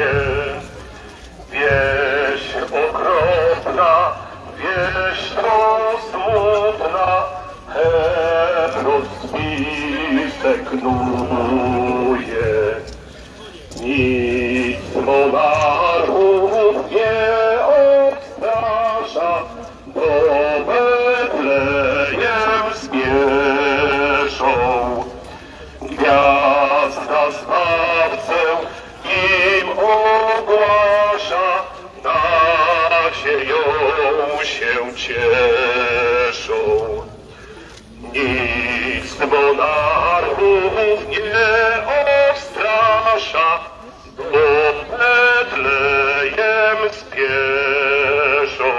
Yeah. Nadzieją się cieszą. Nic monarchów nie odstrasza, do Betlejem spieszą.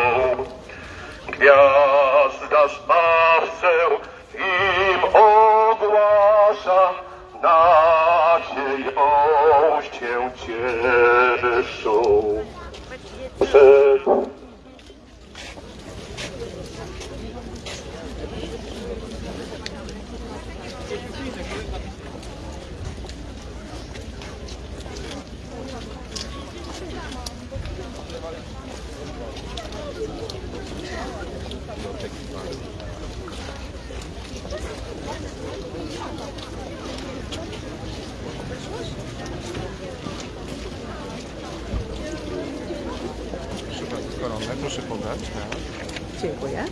Gwiazda Zbawcę im ogłasza, nadzieją się cieszą. Przed proszę podać. Tak. Dziękuję.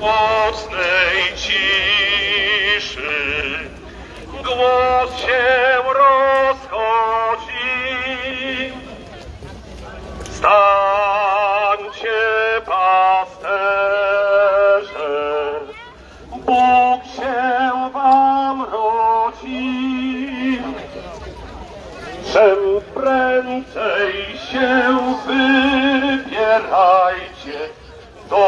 mocnej ciszy głos się Czem prędzej się wybierajcie do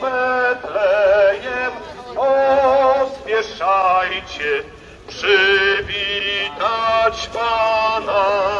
Betlejem, pospieszajcie przywitać Pana.